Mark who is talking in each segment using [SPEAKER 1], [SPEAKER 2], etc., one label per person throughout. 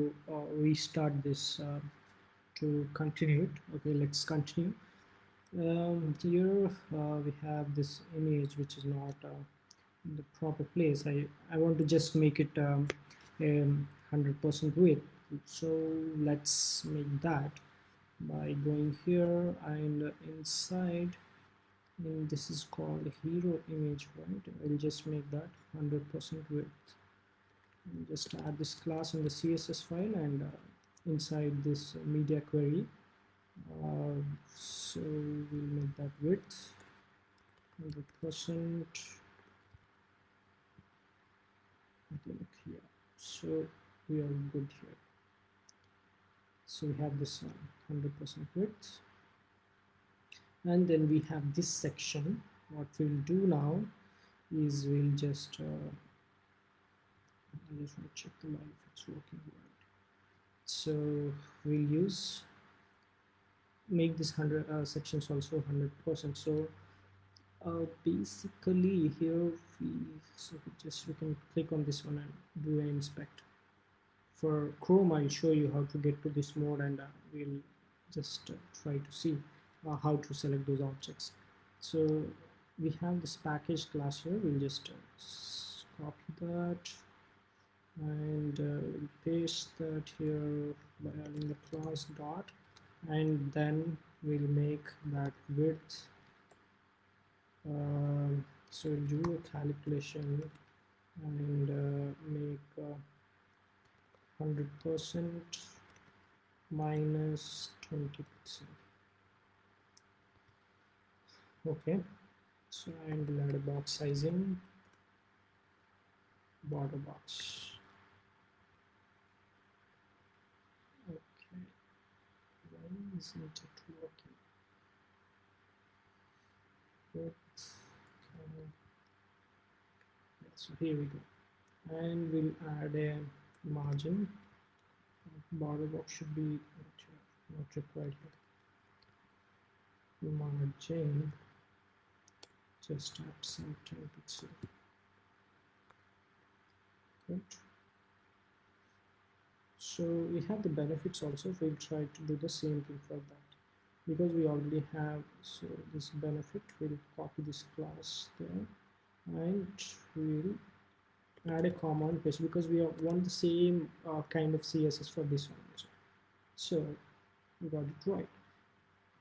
[SPEAKER 1] uh, restart this uh, to continue it. Okay let's continue. Um, here uh, we have this image which is not uh, in the proper place. I, I want to just make it um, 100% width. So let's make that by going here and inside. And this is called hero image right? I'll just make that 100% width just add this class in the CSS file and uh, inside this media query. Uh, so we'll make that width. 100% click here. So we are good here. So we have this 100% width. And then we have this section. What we'll do now is we'll just uh, I just want to check the line if it's working right so we'll use make this 100 uh, sections also 100% so uh, basically here we so we just we can click on this one and do an inspect. For Chrome I'll show you how to get to this mode and uh, we'll just uh, try to see uh, how to select those objects. So we have this package class here. We'll just uh, copy that and uh, paste that here by adding the class dot. And then we'll make that width uh, so we'll do a calculation and uh, make 100% minus 20 percent. Okay. So and we'll add a box sizing border box okay why isn't it working. Yeah, so here we go. And we'll add a margin. Border box should be not required. Here margin just add some 10 pixel good so we have the benefits also. We'll try to do the same thing for that. Because we already have so this benefit we'll copy this class there. And we'll add a comma and paste because we want the same uh, kind of css for this one also. So we got it right.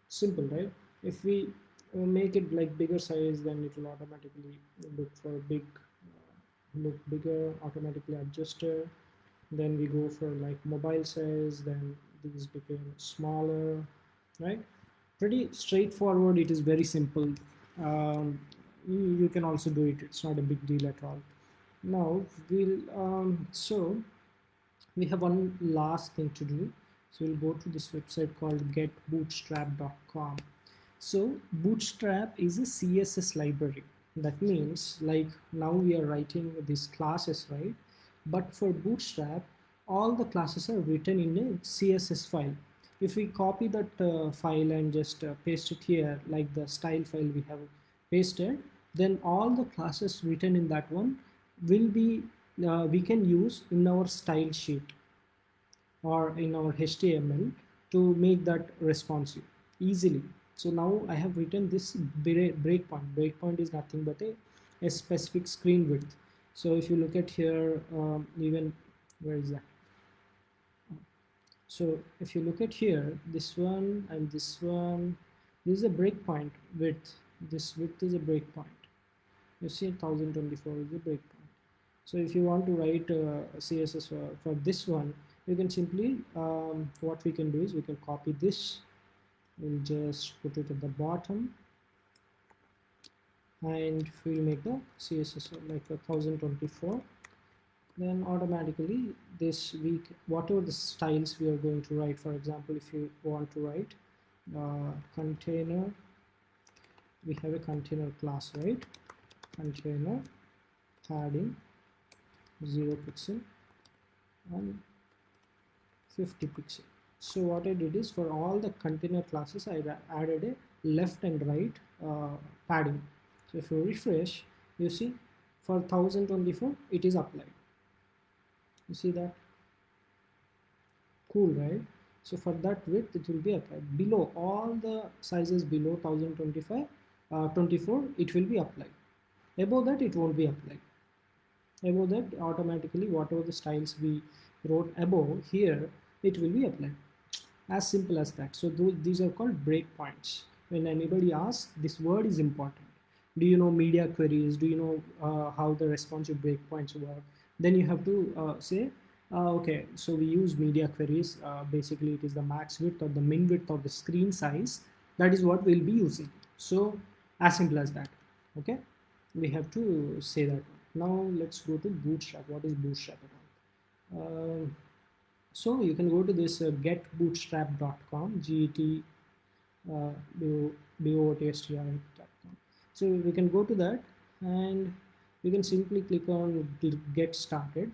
[SPEAKER 1] Simple right? If we make it like bigger size then it will automatically look for big uh, look bigger automatically adjusted then we go for like mobile size then these became smaller right? Pretty straightforward it is very simple. Um, you, can also do it it's not a big deal at all. Now we'll um, so we have one last thing to do. So we'll go to this website called getbootstrap.com so Bootstrap is a CSS library. That means like now we are writing these classes, right? But for Bootstrap, all the classes are written in a CSS file. If we copy that uh, file and just uh, paste it here, like the style file we have pasted, then all the classes written in that one will be, uh, we can use in our style sheet or in our HTML to make that responsive easily. So now I have written this breakpoint. Breakpoint is nothing but a, a specific screen width so if you look at here um, even where is that? So if you look at here this one and this one this is a breakpoint width. This width is a breakpoint. You see 1024 is a breakpoint. So if you want to write uh, css for, for this one you can simply um, what we can do is we can copy this. We'll just put it at the bottom and we'll make the css like 1024 then automatically this week whatever the styles we are going to write for example if you want to write uh, container we have a container class right? Container padding 0 pixel and 50 pixel. So what I did is for all the container classes I added a left and right uh, padding so if you refresh you see for 1024 it is applied. You see that? Cool right? So for that width it will be applied. Below all the sizes below 1025 uh, 24 it will be applied. Above that it won't be applied. Above that automatically whatever the styles we wrote above here it will be applied. As simple as that. So th these are called breakpoints when anybody asks this word is important do you know media queries? Do you know uh, how the responsive breakpoints work? Then you have to uh, say uh, okay so we use media queries uh, basically it is the max width or the min width of the screen size. That is what we'll be using. So as simple as that okay? We have to say that. Now let's go to bootstrap. What is bootstrap about? Uh, so you can go to this uh, getbootstrap.com get uh, so we can go to that and you can simply click on get started.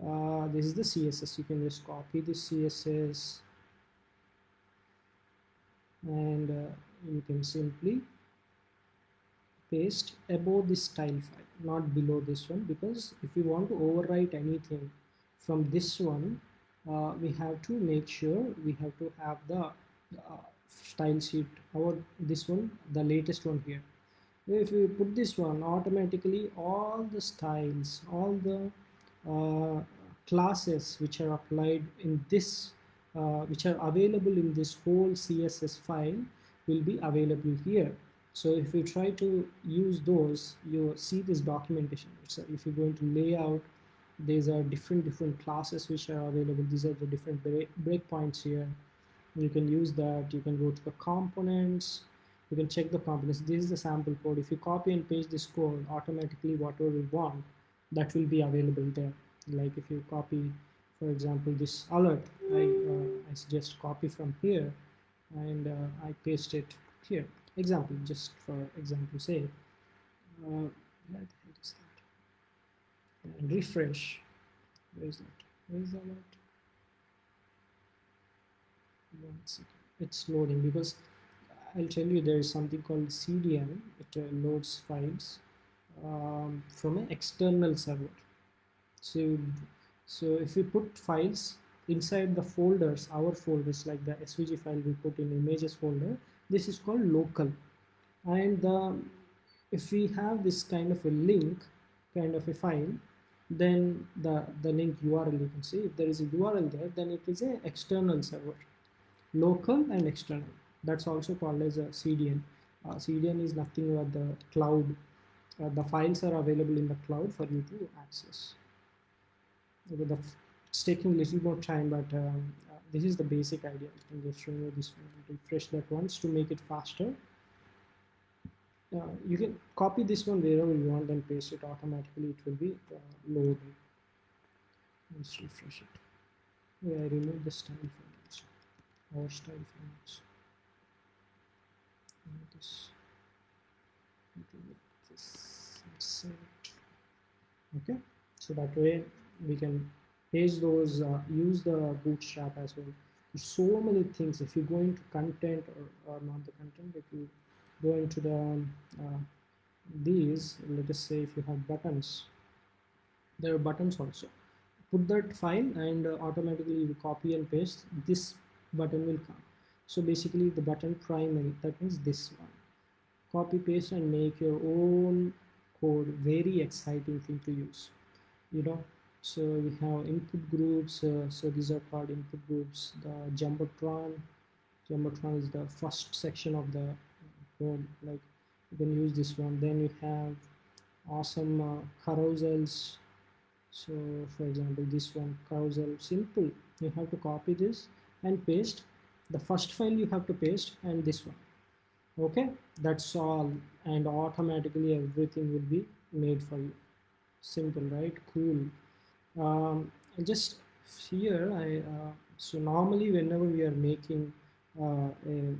[SPEAKER 1] Uh, this is the css you can just copy the css and uh, you can simply paste above this style file not below this one because if we want to overwrite anything from this one uh, we have to make sure we have to have the uh, style sheet or this one the latest one here if we put this one automatically all the styles all the uh, classes which are applied in this uh, which are available in this whole css file will be available here so if we try to use those, you see this documentation. So if you go into layout, these are different different classes which are available. These are the different break breakpoints here. You can use that. You can go to the components. You can check the components. This is the sample code. If you copy and paste this code, automatically whatever you want, that will be available there. Like if you copy, for example, this alert, I, uh, I suggest copy from here and uh, I paste it here example just for example say uh, and refresh where is that where is that one second it's loading because I'll tell you there is something called CDN it uh, loads files um, from an external server. So so if we put files inside the folders our folders like the svg file we put in images folder this is called local. And uh, if we have this kind of a link kind of a file then the the link url you can see if there is a url there then it is a external server local and external. That's also called as a cdn. Uh, cdn is nothing but the cloud. Uh, the files are available in the cloud for you to access. Okay, the, it's taking a little more time but um, this is the basic idea. I can just show you this one refresh that once to make it faster. Uh, you can copy this one wherever you want and paste it automatically. It will be uh, loaded. Let's refresh it. Yeah, I remove the style or style files this this okay so that way we can page those uh, use the bootstrap as well. So many things if you go into content or, or not the content if you go into the uh, these let us say if you have buttons there are buttons also. Put that file and uh, automatically you copy and paste this button will come. So basically the button primary that means this one. Copy paste and make your own code. Very exciting thing to use you know. So we have input groups uh, so these are called input groups. The jumbotron jumbotron is the first section of the code. Like you can use this one. Then you have awesome uh, carousels. So for example this one carousel simple. You have to copy this and paste. The first file you have to paste and this one. Okay? That's all. And automatically everything will be made for you. Simple right? Cool. Um, just here I uh, so normally whenever we are making uh, a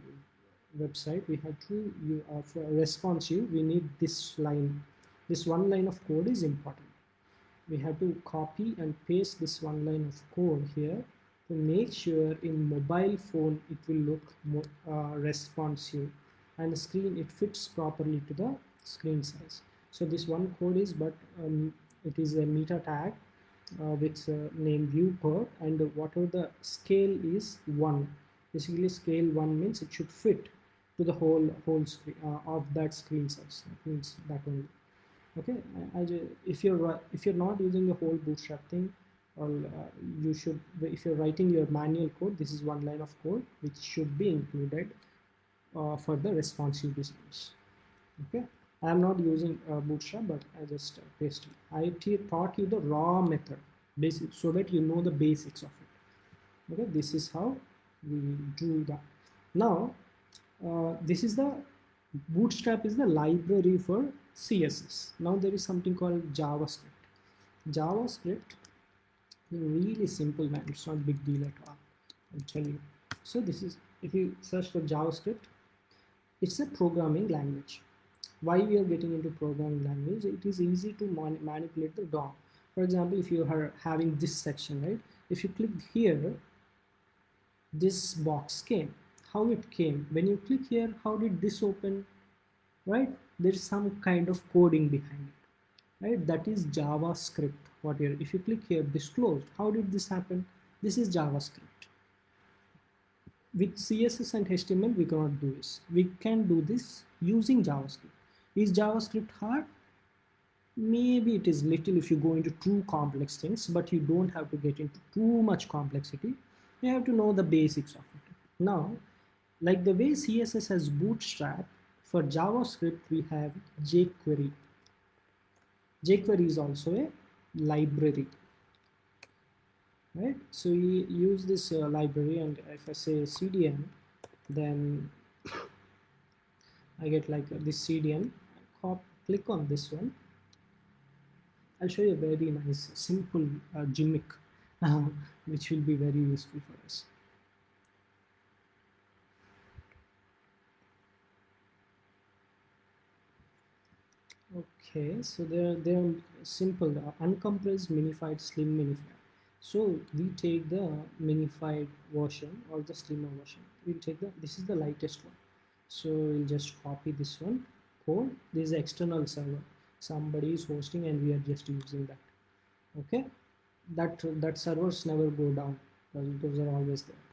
[SPEAKER 1] website we have to you uh, for responsive we need this line. This one line of code is important. We have to copy and paste this one line of code here make sure in mobile phone it will look more uh, responsive and the screen it fits properly to the screen size. So this one code is but um, it is a meta tag uh, with uh, name viewport and whatever the scale is one. Basically scale one means it should fit to the whole whole screen uh, of that screen size. That means that only. Okay? I, I if you're if you're not using the whole bootstrap thing or uh, you should if you're writing your manual code this is one line of code which should be included uh, for the responsive business okay? I am not using uh, bootstrap but I just uh, pasted I taught you the raw method basic so that you know the basics of it. Okay? This is how we do that now uh, this is the bootstrap is the library for css now there is something called javascript. Javascript really simple man. It's not big deal at all i'll tell you. So this is if you search for javascript it's a programming language. Why we are getting into programming language? It is easy to man manipulate the DOM. For example if you are having this section right? If you click here this box came. How it came? When you click here how did this open? Right? There's some kind of coding behind it. Right? That is javascript what here if you click here this closed how did this happen? This is javascript. With css and html we cannot do this. We can do this using javascript. Is javascript hard? Maybe it is little if you go into too complex things but you don't have to get into too much complexity. You have to know the basics of it. Now like the way css has bootstrap for javascript we have jquery. jquery is also a library. Right? So we use this uh, library and if I say CDN then I get like this CDN Hop, click on this one. I'll show you a very nice simple uh, gimmick uh, which will be very useful for us okay so they're they're simple uh, uncompressed minified slim minified so we take the minified version or the slimmer version. We'll take the this is the lightest one. So we'll just copy this one. Code this is external server. Somebody is hosting and we are just using that. Okay? That that servers never go down because those are always there.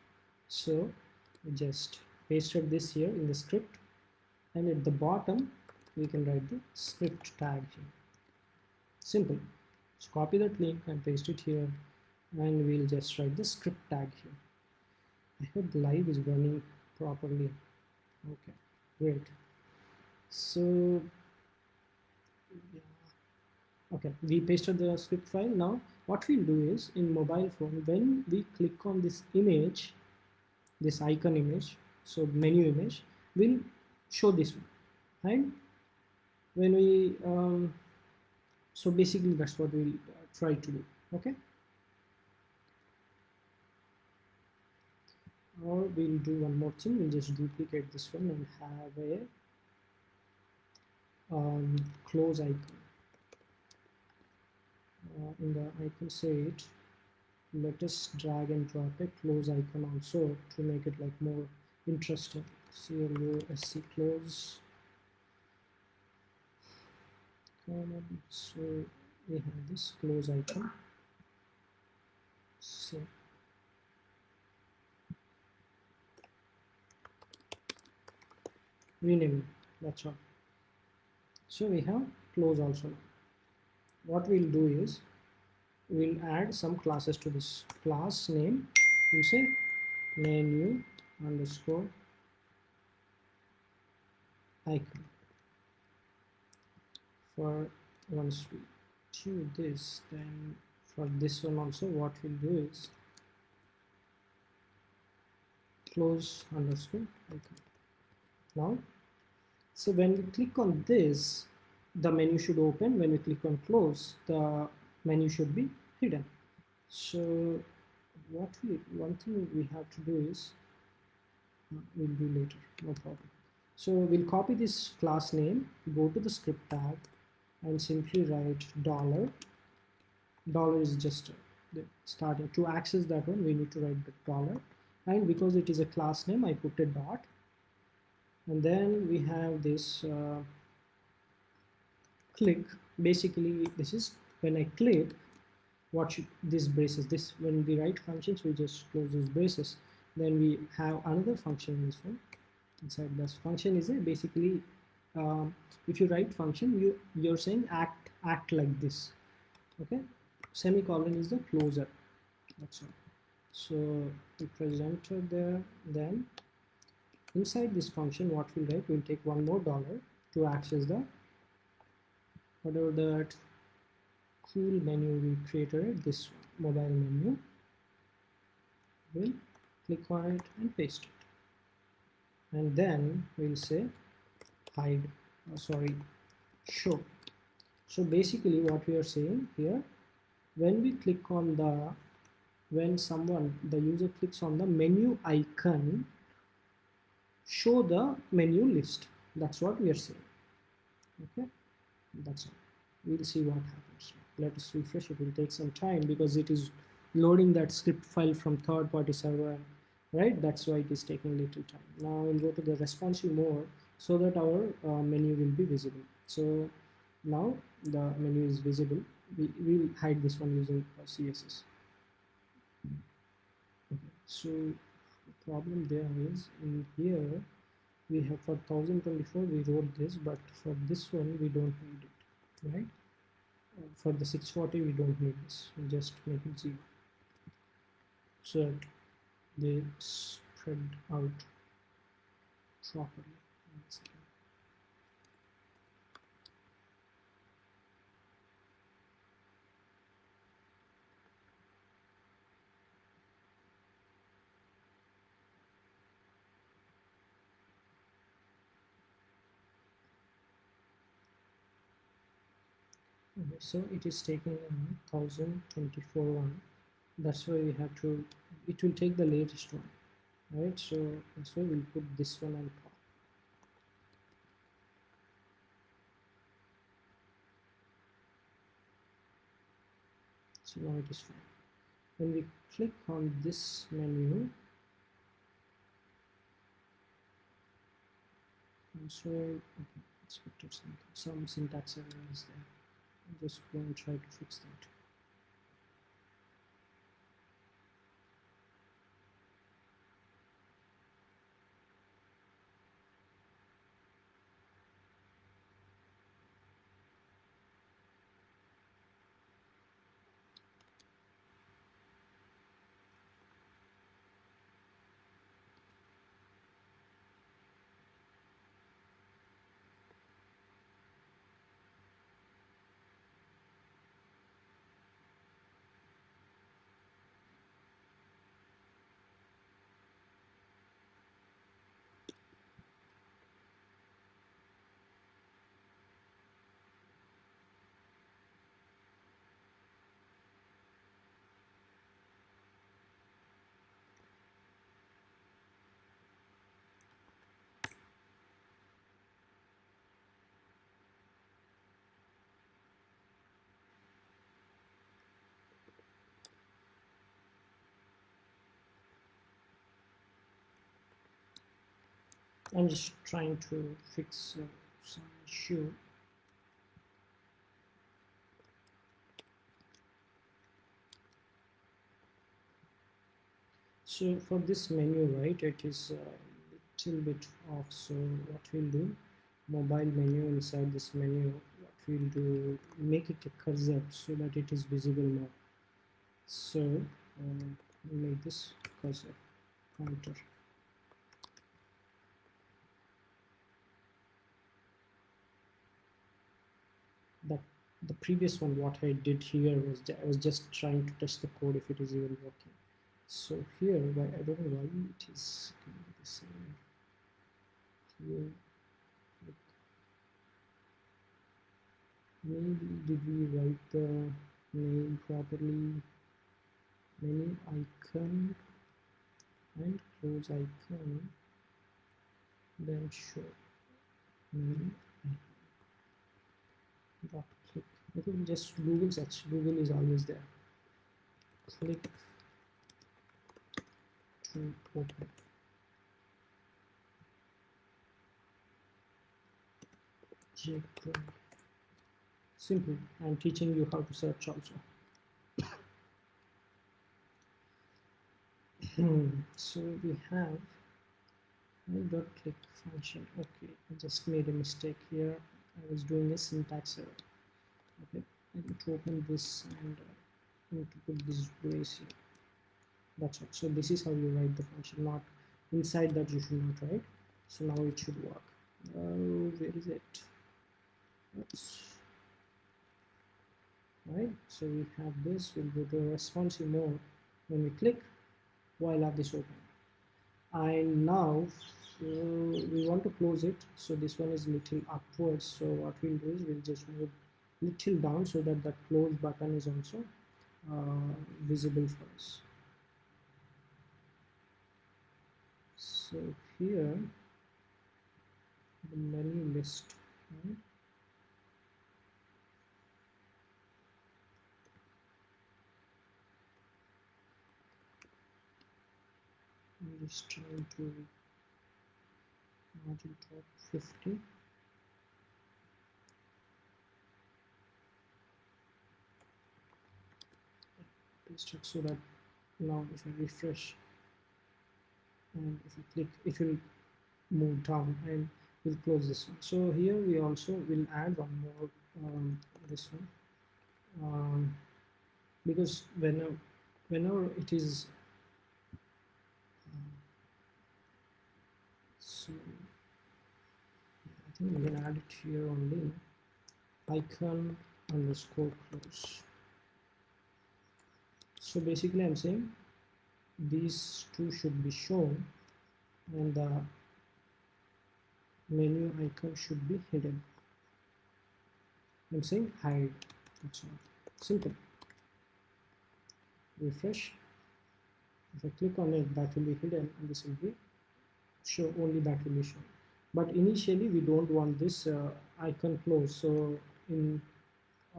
[SPEAKER 1] So just pasted this here in the script. And at the bottom we can write the script tag here. Simple. Just copy that link and paste it here and we'll just write the script tag here. I hope the live is running properly. Okay great. So yeah. okay we pasted the script file. Now what we'll do is in mobile phone when we click on this image this icon image so menu image will show this one and when we um, so basically that's what we'll uh, try to do okay? Or we'll do one more thing. We'll just duplicate this one and have a um, close icon. Uh, in the icon it let us drag and drop a close icon also to make it like more interesting. CLOSC close so we have this close icon so rename that's all. So we have close also. What we'll do is we'll add some classes to this. Class name we say menu underscore icon for once we do this then for this one also what we'll do is close underscore icon now so when we click on this the menu should open. When we click on close the menu should be hidden. So what we one thing we have to do is uh, we'll do later. No problem. So we'll copy this class name go to the script tag and simply write dollar. Dollar is just the starting. To access that one we need to write the dollar. And because it is a class name I put a dot. And then we have this uh, click. Basically this is when I click what should this braces this when we write functions we just close those braces. Then we have another function in this one. Inside this function is a basically um, if you write function you you're saying act act like this. Okay? Semicolon is the closer. That's all. So we press enter there then inside this function what we'll write we'll take one more dollar to access the whatever that cool menu we created this mobile menu. We'll click on it and paste it. And then we'll say hide oh, uh, sorry. Show so basically what we are saying here when we click on the when someone the user clicks on the menu icon show the menu list. That's what we are saying. Okay? That's all. We'll see what happens. Let us refresh. It will take some time because it is loading that script file from third-party server right? That's why it is taking little time. Now we'll go to the responsive mode so that our uh, menu will be visible. So now the menu is visible. We will hide this one using uh, css okay. so the problem there is in here we have for 1024 we wrote this but for this one we don't need it right? For the 640 we don't need this. We just make it zero. So they spread out properly okay, so it is taking 1024 one. That's why we have to it will take the latest one right? So that's why we'll put this one on top. So now it is fine. When we click on this menu I'm sorry okay, expected something. Some syntax error is there just going to try to fix that I'm just trying to fix uh, some issue. So for this menu right it is a little bit off. So what we'll do mobile menu inside this menu what we'll do make it a cursor so that it is visible more so uh, make this cursor pointer that the previous one what I did here was I was just trying to test the code if it is even working. So here why I don't know why it is the same. Here maybe did we write the name properly? Menu icon and close icon. Then show. Menu dot click I think just Google search. Google is always there. Click. To open. Simple. I'm teaching you how to search also. So we have dot click function. Okay I just made a mistake here. I was doing a syntax error. Okay I need to open this and uh, need to put this brace here. That's all. So this is how you write the function. Not inside that you should not write. So now it should work. Oh where is it? Oops. right so we have this we'll go to responsive mode. When we click while have this open and now uh, we want to close it so this one is little upwards so what we'll do is we'll just move little down so that that close button is also uh, visible for us so here the menu list right? I'm just trying to margin top 50 paste it so that now if I refresh and if I click it will move down and we'll close this one. So here we also will add one more um, this one. Um, because whenever whenever it is um, so Think we can add it here only icon underscore close. So basically I'm saying these two should be shown and the menu icon should be hidden. I'm saying hide. That's all. Simple. Refresh. If I click on it that will be hidden. And this will be show only that will be shown but initially we don't want this uh, icon closed. So in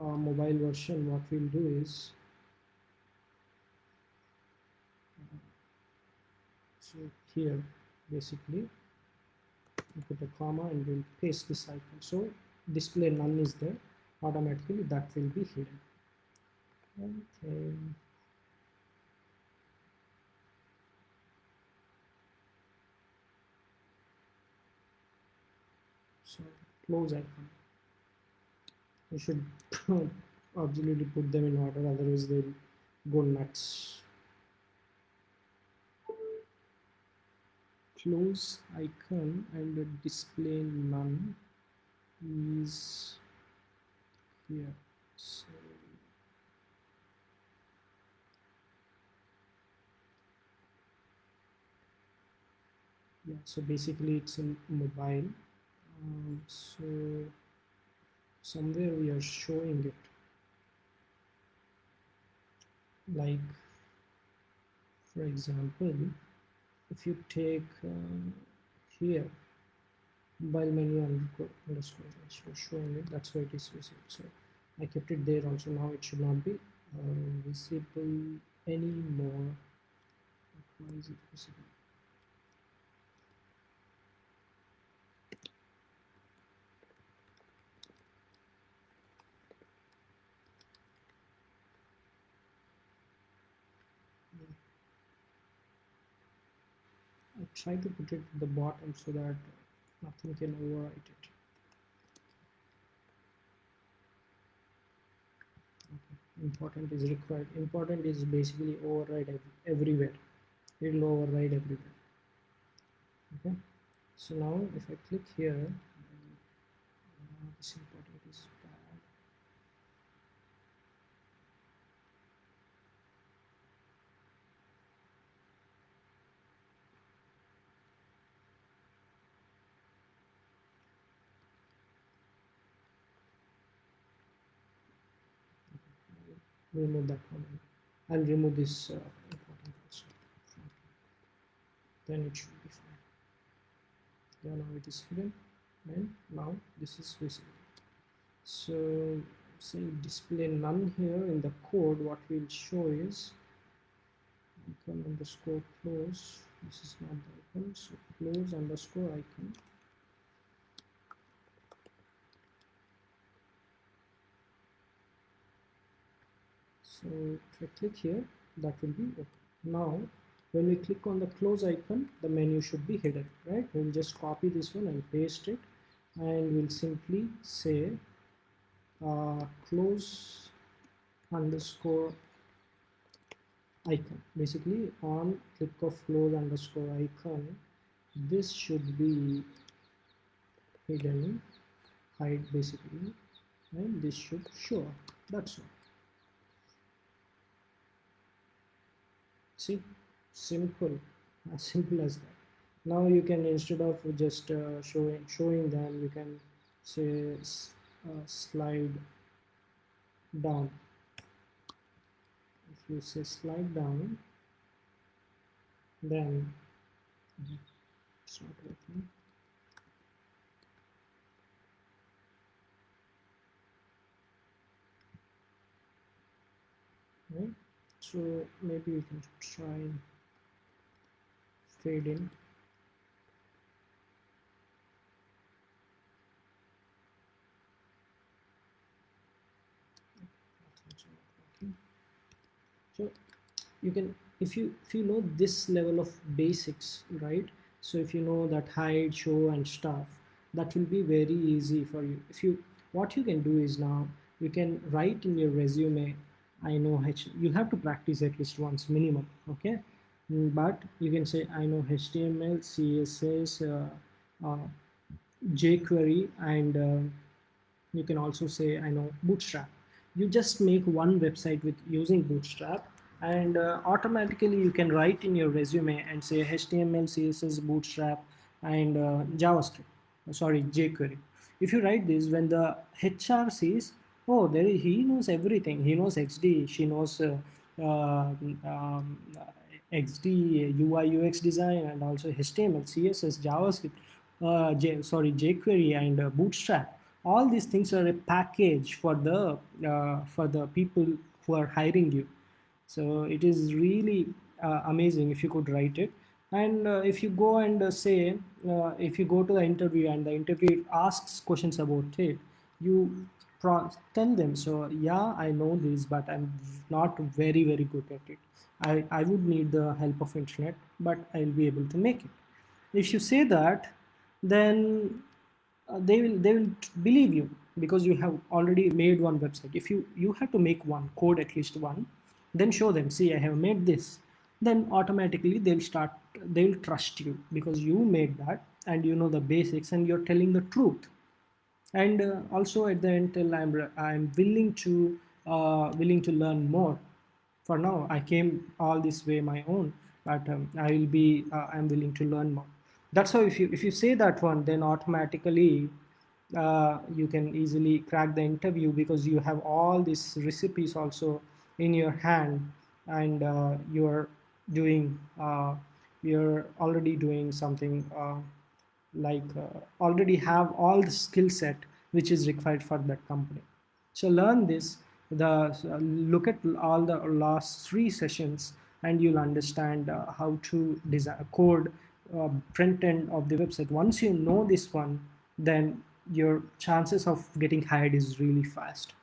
[SPEAKER 1] uh, mobile version what we'll do is so here basically we put a comma and we'll paste this icon. So display none is there. Automatically that will be hidden. Okay so close icon you should absolutely put them in order otherwise they'll go nuts. Close icon and display none is here. So yeah so basically it's in mobile um, so somewhere we are showing it. Like for example if you take uh, here mobile menu underscore so showing it that's why it is visible. So I kept it there also. Now it should not be uh, visible anymore. Why is it I try to put it at the bottom so that nothing can overwrite it. Okay. Important is required. Important is basically override ev everywhere. It will override everywhere. Okay. So now if I click here, uh, this important is remove that one I'll remove this uh, important also then it should be fine. Yeah now it is hidden. And now this is visible. So say display none here in the code what we'll show is icon underscore close. This is not the icon so close underscore icon so if I click here that will be now when we click on the close icon the menu should be hidden right? We'll just copy this one and paste it. And we'll simply say uh, close underscore icon. Basically on click of close underscore icon this should be hidden hide basically and this should show that's all see? Simple. As simple as that. Now you can instead of just uh, showing showing them you can say uh, slide down. If you say slide down then it's not working. Right so maybe you can try fade in. So you can if you if you know this level of basics right? So if you know that hide show and stuff that will be very easy for you. If you what you can do is now you can write in your resume I know H you have to practice at least once minimum okay? Mm, but you can say I know HTML CSS uh, uh, jQuery and uh, you can also say I know bootstrap. You just make one website with using bootstrap and uh, automatically you can write in your resume and say HTML CSS bootstrap and uh, JavaScript sorry jQuery. If you write this when the HR sees oh there he knows everything. He knows xd she knows uh, uh, um, xd ui ux design and also html css javascript uh, J, sorry jquery and uh, bootstrap. All these things are a package for the uh, for the people who are hiring you. So it is really uh, amazing if you could write it. And uh, if you go and uh, say uh, if you go to the interview and the interview asks questions about it you tell them. So yeah i know this but i'm not very very good at it. I i would need the help of internet but i'll be able to make it. If you say that then uh, they will they will believe you because you have already made one website. If you you have to make one code at least one then show them see i have made this. Then automatically they'll start they'll trust you because you made that and you know the basics and you're telling the truth and uh, also at the end i'm i'm willing to uh, willing to learn more. For now i came all this way my own but um, i will be uh, i'm willing to learn more. That's how if you if you say that one then automatically uh, you can easily crack the interview because you have all these recipes also in your hand and uh, you're doing uh, you're already doing something like uh, already have all the skill set which is required for that company. So learn this the uh, look at all the last three sessions and you'll understand uh, how to design code uh, front end of the website. Once you know this one then your chances of getting hired is really fast.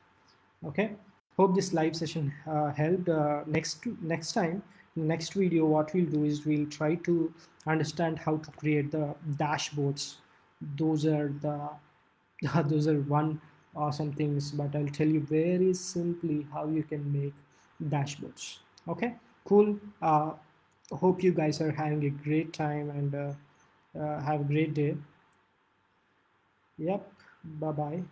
[SPEAKER 1] Okay? Hope this live session uh, helped. Uh, next next time next video what we'll do is we'll try to understand how to create the dashboards. Those are the those are one awesome things but i'll tell you very simply how you can make dashboards. Okay cool. Uh, hope you guys are having a great time and uh, uh, have a great day. Yep bye bye